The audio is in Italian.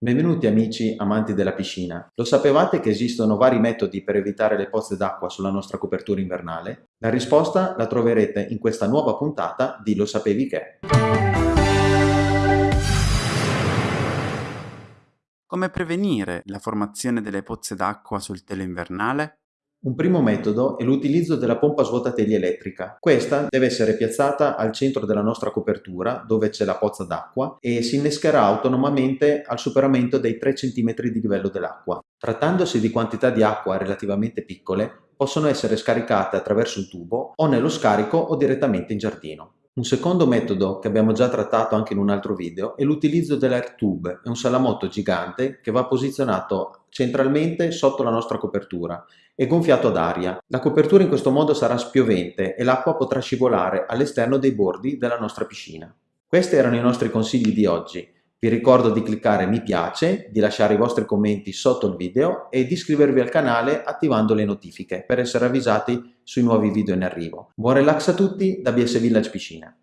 Benvenuti amici amanti della piscina. Lo sapevate che esistono vari metodi per evitare le pozze d'acqua sulla nostra copertura invernale? La risposta la troverete in questa nuova puntata di Lo sapevi che? Come prevenire la formazione delle pozze d'acqua sul telo invernale? Un primo metodo è l'utilizzo della pompa svuotategli elettrica. Questa deve essere piazzata al centro della nostra copertura, dove c'è la pozza d'acqua, e si innescherà autonomamente al superamento dei 3 cm di livello dell'acqua. Trattandosi di quantità di acqua relativamente piccole, possono essere scaricate attraverso un tubo o nello scarico o direttamente in giardino. Un secondo metodo che abbiamo già trattato anche in un altro video è l'utilizzo dell'air tube, è un salamotto gigante che va posizionato centralmente sotto la nostra copertura e gonfiato ad aria. La copertura in questo modo sarà spiovente e l'acqua potrà scivolare all'esterno dei bordi della nostra piscina. Questi erano i nostri consigli di oggi. Vi ricordo di cliccare mi piace, di lasciare i vostri commenti sotto il video e di iscrivervi al canale attivando le notifiche per essere avvisati sui nuovi video in arrivo. Buon relax a tutti da BS Village Piscina!